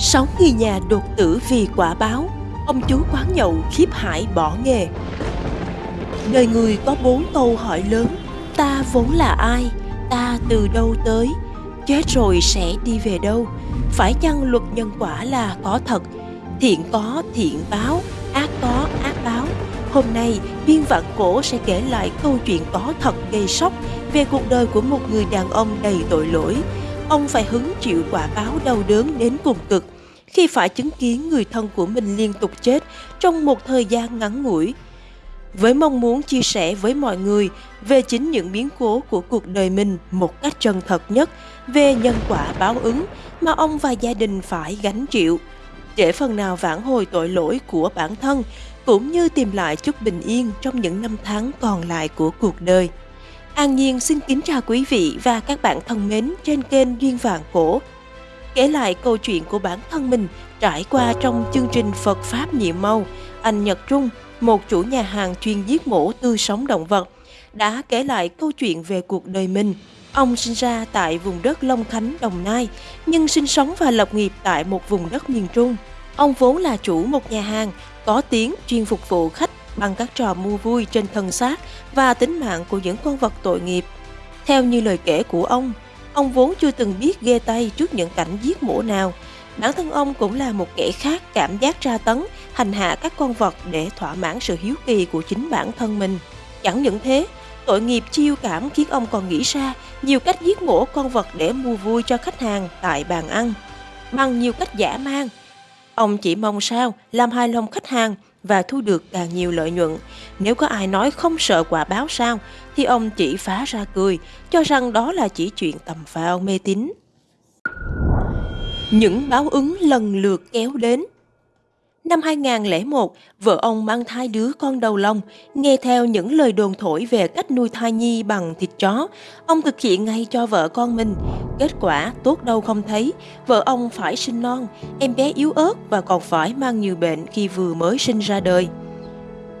Sáu người nhà đột tử vì quả báo Ông chú quán nhậu khiếp hải bỏ nghề Đời người có bốn câu hỏi lớn Ta vốn là ai? Ta từ đâu tới? Chết rồi sẽ đi về đâu? Phải chăng luật nhân quả là có thật? Thiện có thiện báo, ác có ác báo Hôm nay, biên vạn cổ sẽ kể lại câu chuyện có thật gây sốc về cuộc đời của một người đàn ông đầy tội lỗi. Ông phải hứng chịu quả báo đau đớn đến cùng cực khi phải chứng kiến người thân của mình liên tục chết trong một thời gian ngắn ngủi. Với mong muốn chia sẻ với mọi người về chính những biến cố của cuộc đời mình một cách chân thật nhất về nhân quả báo ứng mà ông và gia đình phải gánh chịu, để phần nào vãn hồi tội lỗi của bản thân cũng như tìm lại chút bình yên trong những năm tháng còn lại của cuộc đời. An Nhiên xin kính chào quý vị và các bạn thân mến trên kênh Duyên Vạn Cổ kể lại câu chuyện của bản thân mình trải qua trong chương trình Phật Pháp Nhiệm Mâu. Anh Nhật Trung, một chủ nhà hàng chuyên giết mổ tươi sống động vật, đã kể lại câu chuyện về cuộc đời mình. Ông sinh ra tại vùng đất Long Khánh, Đồng Nai, nhưng sinh sống và lập nghiệp tại một vùng đất miền Trung. Ông vốn là chủ một nhà hàng có tiếng chuyên phục vụ khách bằng các trò mua vui trên thân xác và tính mạng của những con vật tội nghiệp. Theo như lời kể của ông, Ông vốn chưa từng biết ghê tay trước những cảnh giết mổ nào. Bản thân ông cũng là một kẻ khác cảm giác tra tấn, hành hạ các con vật để thỏa mãn sự hiếu kỳ của chính bản thân mình. Chẳng những thế, tội nghiệp chiêu cảm khiến ông còn nghĩ ra nhiều cách giết mổ con vật để mua vui cho khách hàng tại bàn ăn. Bằng nhiều cách giả mang, ông chỉ mong sao làm hài lòng khách hàng và thu được càng nhiều lợi nhuận. Nếu có ai nói không sợ quả báo sao, thì ông chỉ phá ra cười, cho rằng đó là chỉ chuyện tầm phao mê tín. Những báo ứng lần lượt kéo đến Năm 2001, vợ ông mang thai đứa con đầu lòng, nghe theo những lời đồn thổi về cách nuôi thai nhi bằng thịt chó, ông thực hiện ngay cho vợ con mình. Kết quả tốt đâu không thấy, vợ ông phải sinh non, em bé yếu ớt và còn phải mang nhiều bệnh khi vừa mới sinh ra đời.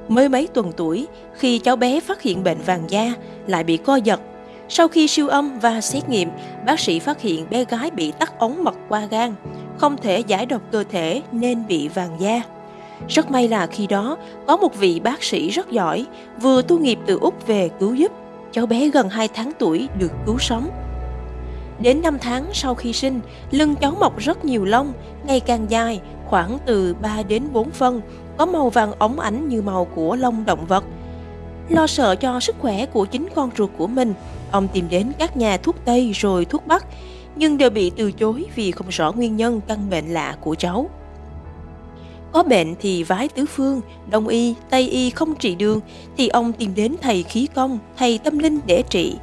Mới mấy tuần tuổi, khi cháu bé phát hiện bệnh vàng da, lại bị co giật. Sau khi siêu âm và xét nghiệm, bác sĩ phát hiện bé gái bị tắc ống mật qua gan không thể giải độc cơ thể nên bị vàng da. Rất may là khi đó có một vị bác sĩ rất giỏi vừa tu nghiệp từ Úc về cứu giúp. Cháu bé gần 2 tháng tuổi được cứu sống. Đến 5 tháng sau khi sinh, lưng cháu mọc rất nhiều lông, ngày càng dài, khoảng từ 3 đến 4 phân, có màu vàng óng ánh như màu của lông động vật. Lo sợ cho sức khỏe của chính con ruột của mình, ông tìm đến các nhà thuốc Tây rồi thuốc Bắc, nhưng đều bị từ chối vì không rõ nguyên nhân căn bệnh lạ của cháu. Có bệnh thì vái tứ phương, đông y, tây y không trị đường thì ông tìm đến thầy khí công, thầy tâm linh để trị.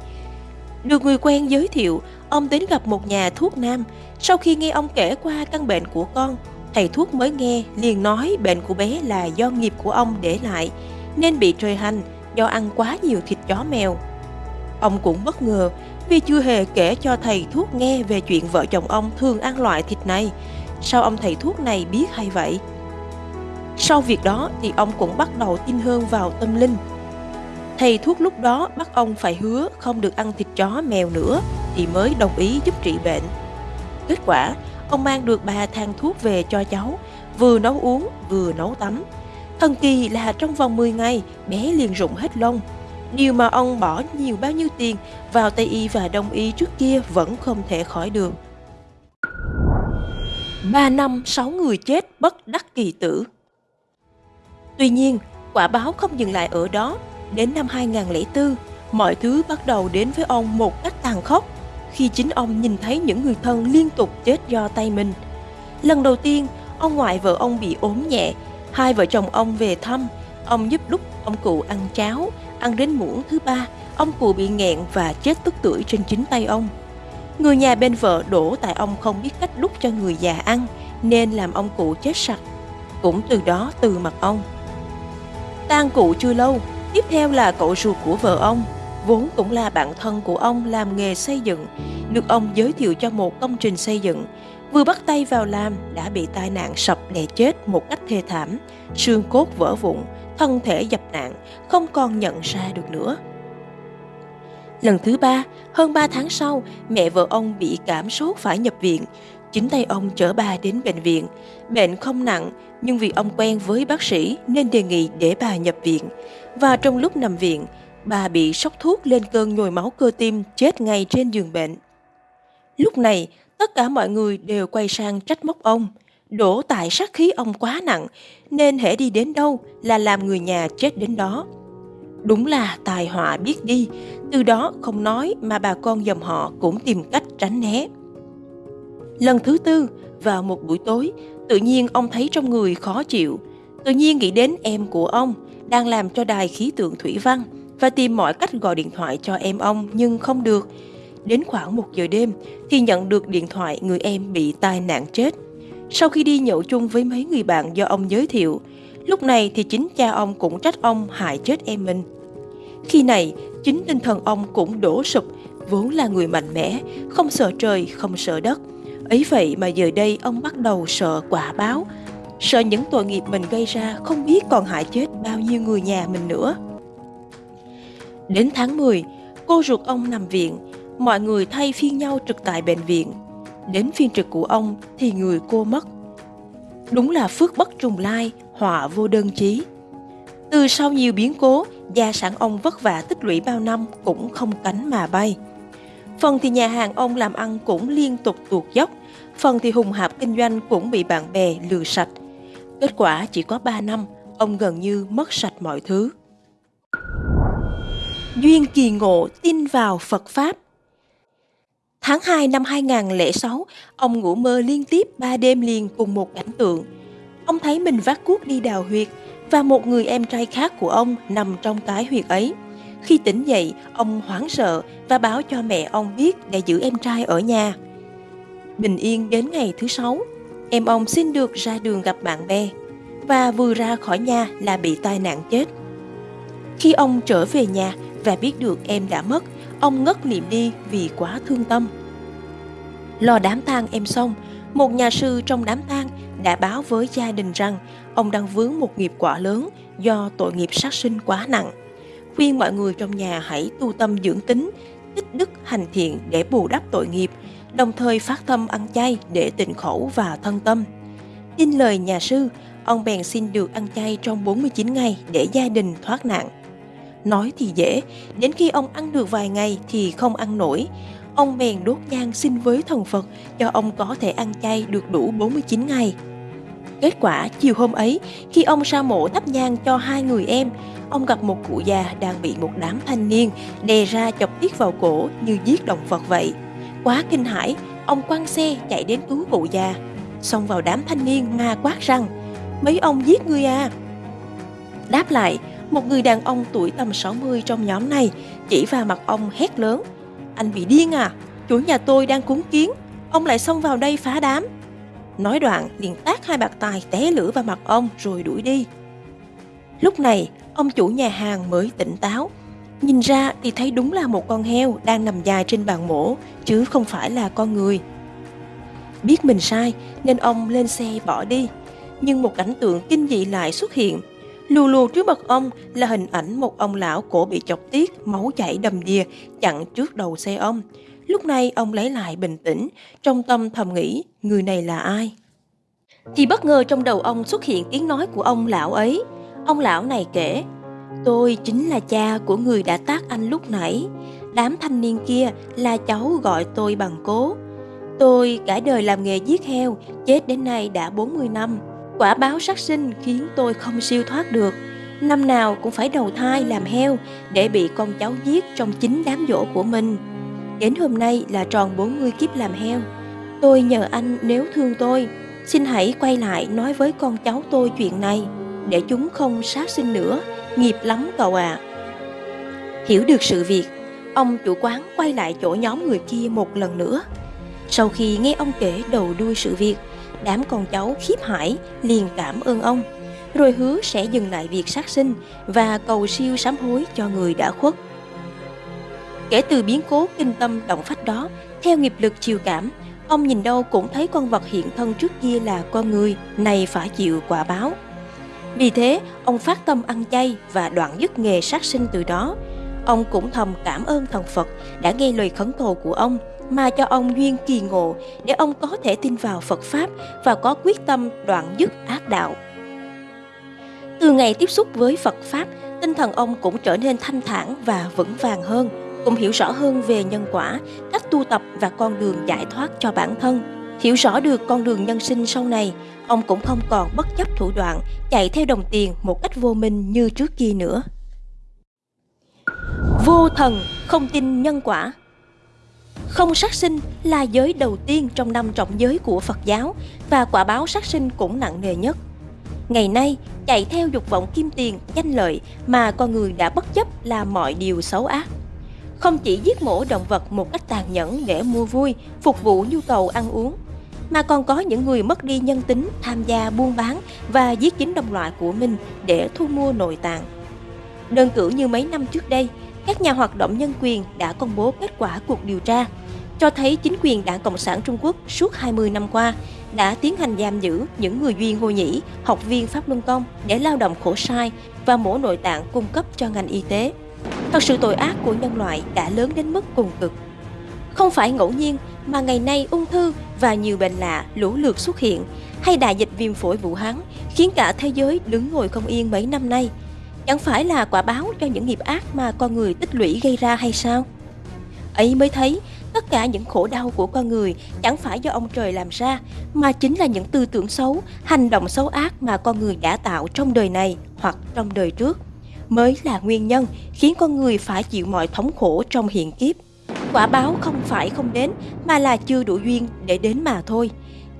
Được người quen giới thiệu, ông đến gặp một nhà thuốc nam. Sau khi nghe ông kể qua căn bệnh của con, thầy thuốc mới nghe liền nói bệnh của bé là do nghiệp của ông để lại, nên bị trời hành do ăn quá nhiều thịt chó mèo. Ông cũng bất ngờ vì chưa hề kể cho thầy thuốc nghe về chuyện vợ chồng ông thường ăn loại thịt này. Sao ông thầy thuốc này biết hay vậy? Sau việc đó thì ông cũng bắt đầu tin hơn vào tâm linh. Thầy thuốc lúc đó bắt ông phải hứa không được ăn thịt chó mèo nữa thì mới đồng ý giúp trị bệnh. Kết quả, ông mang được ba thang thuốc về cho cháu, vừa nấu uống vừa nấu tắm. Thần kỳ là trong vòng 10 ngày, bé liền rụng hết lông, Điều mà ông bỏ nhiều bao nhiêu tiền vào Tây Y và Đông Y trước kia vẫn không thể khỏi được. Ba năm, sáu người chết bất đắc kỳ tử. Tuy nhiên, quả báo không dừng lại ở đó. Đến năm 2004, mọi thứ bắt đầu đến với ông một cách tàn khốc khi chính ông nhìn thấy những người thân liên tục chết do tay mình. Lần đầu tiên, ông ngoại vợ ông bị ốm nhẹ, hai vợ chồng ông về thăm, ông giúp đúc ông cụ ăn cháo, ăn đến muỗng thứ ba, ông cụ bị nghẹn và chết tức tuổi trên chính tay ông. Người nhà bên vợ đổ tại ông không biết cách đút cho người già ăn, nên làm ông cụ chết sặc. Cũng từ đó từ mặt ông. tang cụ chưa lâu, tiếp theo là cậu ruột của vợ ông, vốn cũng là bạn thân của ông làm nghề xây dựng, được ông giới thiệu cho một công trình xây dựng. Vừa bắt tay vào làm đã bị tai nạn sập đè chết một cách thê thảm, xương cốt vỡ vụn, thân thể dập nạn, không còn nhận ra được nữa. Lần thứ ba, hơn 3 tháng sau, mẹ vợ ông bị cảm sốt phải nhập viện. Chính tay ông chở bà đến bệnh viện. Bệnh không nặng, nhưng vì ông quen với bác sĩ nên đề nghị để bà nhập viện. Và trong lúc nằm viện, bà bị sốc thuốc lên cơn nhồi máu cơ tim chết ngay trên giường bệnh. Lúc này, tất cả mọi người đều quay sang trách móc ông. Đổ tại sát khí ông quá nặng, nên hễ đi đến đâu là làm người nhà chết đến đó. Đúng là tài họa biết đi, từ đó không nói mà bà con dòng họ cũng tìm cách tránh né. Lần thứ tư, vào một buổi tối, tự nhiên ông thấy trong người khó chịu. Tự nhiên nghĩ đến em của ông đang làm cho đài khí tượng thủy văn và tìm mọi cách gọi điện thoại cho em ông nhưng không được. Đến khoảng một giờ đêm thì nhận được điện thoại người em bị tai nạn chết. Sau khi đi nhậu chung với mấy người bạn do ông giới thiệu, lúc này thì chính cha ông cũng trách ông hại chết em mình. Khi này, chính tinh thần ông cũng đổ sụp, vốn là người mạnh mẽ, không sợ trời, không sợ đất. Ấy vậy mà giờ đây ông bắt đầu sợ quả báo, sợ những tội nghiệp mình gây ra không biết còn hại chết bao nhiêu người nhà mình nữa. Đến tháng 10, cô ruột ông nằm viện, mọi người thay phiên nhau trực tại bệnh viện. Đến phiên trực của ông thì người cô mất. Đúng là phước bất trùng lai, họa vô đơn chí. Từ sau nhiều biến cố, gia sản ông vất vả tích lũy bao năm cũng không cánh mà bay. Phần thì nhà hàng ông làm ăn cũng liên tục tuột dốc, phần thì hùng hạp kinh doanh cũng bị bạn bè lừa sạch. Kết quả chỉ có 3 năm, ông gần như mất sạch mọi thứ. Duyên kỳ ngộ tin vào Phật Pháp Tháng 2 năm 2006, ông ngủ mơ liên tiếp 3 đêm liền cùng một cảnh tượng. Ông thấy mình vác cuốc đi đào huyệt và một người em trai khác của ông nằm trong cái huyệt ấy. Khi tỉnh dậy, ông hoảng sợ và báo cho mẹ ông biết để giữ em trai ở nhà. Bình yên đến ngày thứ sáu, em ông xin được ra đường gặp bạn bè và vừa ra khỏi nhà là bị tai nạn chết. Khi ông trở về nhà và biết được em đã mất, ông ngất liệm đi vì quá thương tâm. Lo đám tang em xong, một nhà sư trong đám tang đã báo với gia đình rằng ông đang vướng một nghiệp quả lớn do tội nghiệp sát sinh quá nặng. Khuyên mọi người trong nhà hãy tu tâm dưỡng tính, tích đức hành thiện để bù đắp tội nghiệp, đồng thời phát tâm ăn chay để tịnh khẩu và thân tâm. Tin lời nhà sư, ông bèn xin được ăn chay trong 49 ngày để gia đình thoát nạn. Nói thì dễ, đến khi ông ăn được vài ngày thì không ăn nổi. Ông bèn đốt nhang xin với thần Phật cho ông có thể ăn chay được đủ 49 ngày. Kết quả, chiều hôm ấy, khi ông sa mộ thắp nhang cho hai người em, ông gặp một cụ già đang bị một đám thanh niên đè ra chọc tiết vào cổ như giết động vật vậy. Quá kinh hãi, ông quăng xe chạy đến cứu cụ già. Xông vào đám thanh niên ma quát rằng, mấy ông giết người à? Đáp lại, một người đàn ông tuổi tầm 60 trong nhóm này chỉ vào mặt ông hét lớn. Anh bị điên à? Chủ nhà tôi đang cúng kiến, ông lại xông vào đây phá đám. Nói đoạn liền tác hai bạc tài té lửa vào mặt ông rồi đuổi đi. Lúc này, ông chủ nhà hàng mới tỉnh táo. Nhìn ra thì thấy đúng là một con heo đang nằm dài trên bàn mổ, chứ không phải là con người. Biết mình sai nên ông lên xe bỏ đi. Nhưng một cảnh tượng kinh dị lại xuất hiện. Lù lù trước mặt ông là hình ảnh một ông lão cổ bị chọc tiết, máu chảy đầm đìa, chặn trước đầu xe ông. Lúc này ông lấy lại bình tĩnh, trong tâm thầm nghĩ người này là ai. Thì bất ngờ trong đầu ông xuất hiện tiếng nói của ông lão ấy. Ông lão này kể, tôi chính là cha của người đã tác anh lúc nãy. Đám thanh niên kia là cháu gọi tôi bằng cố. Tôi cả đời làm nghề giết heo, chết đến nay đã 40 năm. Quả báo sát sinh khiến tôi không siêu thoát được. Năm nào cũng phải đầu thai làm heo để bị con cháu giết trong chính đám dỗ của mình. Đến hôm nay là tròn 40 kiếp làm heo. Tôi nhờ anh nếu thương tôi, xin hãy quay lại nói với con cháu tôi chuyện này, để chúng không sát sinh nữa, nghiệp lắm cậu ạ. À. Hiểu được sự việc, ông chủ quán quay lại chỗ nhóm người kia một lần nữa. Sau khi nghe ông kể đầu đuôi sự việc, đám con cháu khiếp hải liền cảm ơn ông, rồi hứa sẽ dừng lại việc sát sinh và cầu siêu sám hối cho người đã khuất. Kể từ biến cố kinh tâm động phách đó, theo nghiệp lực chiều cảm, ông nhìn đâu cũng thấy con vật hiện thân trước kia là con người, này phải chịu quả báo. Vì thế, ông phát tâm ăn chay và đoạn dứt nghề sát sinh từ đó. Ông cũng thầm cảm ơn thần Phật đã nghe lời khấn cầu của ông, mà cho ông duyên kỳ ngộ để ông có thể tin vào Phật Pháp và có quyết tâm đoạn dứt ác đạo. Từ ngày tiếp xúc với Phật Pháp, tinh thần ông cũng trở nên thanh thản và vững vàng hơn, cũng hiểu rõ hơn về nhân quả, cách tu tập và con đường giải thoát cho bản thân. Hiểu rõ được con đường nhân sinh sau này, ông cũng không còn bất chấp thủ đoạn, chạy theo đồng tiền một cách vô minh như trước kia nữa. Vô thần không tin nhân quả không sát sinh là giới đầu tiên trong năm trọng giới của Phật giáo và quả báo sát sinh cũng nặng nề nhất. Ngày nay, chạy theo dục vọng kim tiền, danh lợi mà con người đã bất chấp là mọi điều xấu ác. Không chỉ giết mổ động vật một cách tàn nhẫn để mua vui, phục vụ nhu cầu ăn uống, mà còn có những người mất đi nhân tính tham gia buôn bán và giết chính đồng loại của mình để thu mua nội tạng. Đơn cử như mấy năm trước đây, các nhà hoạt động nhân quyền đã công bố kết quả cuộc điều tra, cho thấy chính quyền Đảng Cộng sản Trung Quốc suốt 20 năm qua đã tiến hành giam giữ những người duyên Ngô Nhĩ, học viên Pháp Luân Công để lao động khổ sai và mổ nội tạng cung cấp cho ngành y tế. Thật sự tội ác của nhân loại đã lớn đến mức cùng cực. Không phải ngẫu nhiên mà ngày nay ung thư và nhiều bệnh lạ lũ lượt xuất hiện, hay đại dịch viêm phổi Vũ Hán khiến cả thế giới đứng ngồi không yên mấy năm nay. Chẳng phải là quả báo cho những nghiệp ác mà con người tích lũy gây ra hay sao? Ấy mới thấy tất cả những khổ đau của con người chẳng phải do ông trời làm ra, mà chính là những tư tưởng xấu, hành động xấu ác mà con người đã tạo trong đời này hoặc trong đời trước, mới là nguyên nhân khiến con người phải chịu mọi thống khổ trong hiện kiếp. Quả báo không phải không đến, mà là chưa đủ duyên để đến mà thôi.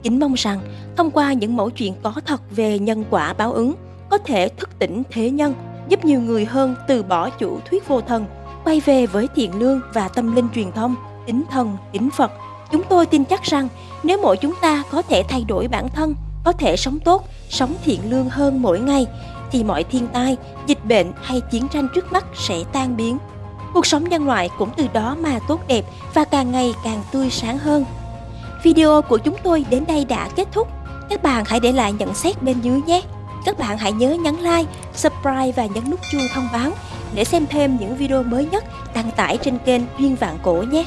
Kính mong rằng, thông qua những mẫu chuyện có thật về nhân quả báo ứng, có thể thức tỉnh thế nhân, giúp nhiều người hơn từ bỏ chủ thuyết vô thần, quay về với thiện lương và tâm linh truyền thông, kính thần, kính Phật. Chúng tôi tin chắc rằng nếu mỗi chúng ta có thể thay đổi bản thân, có thể sống tốt, sống thiện lương hơn mỗi ngày, thì mọi thiên tai, dịch bệnh hay chiến tranh trước mắt sẽ tan biến. Cuộc sống nhân loại cũng từ đó mà tốt đẹp và càng ngày càng tươi sáng hơn. Video của chúng tôi đến đây đã kết thúc. Các bạn hãy để lại nhận xét bên dưới nhé. Các bạn hãy nhớ nhấn like, subscribe và nhấn nút chuông thông báo để xem thêm những video mới nhất đăng tải trên kênh Duyên Vạn Cổ nhé.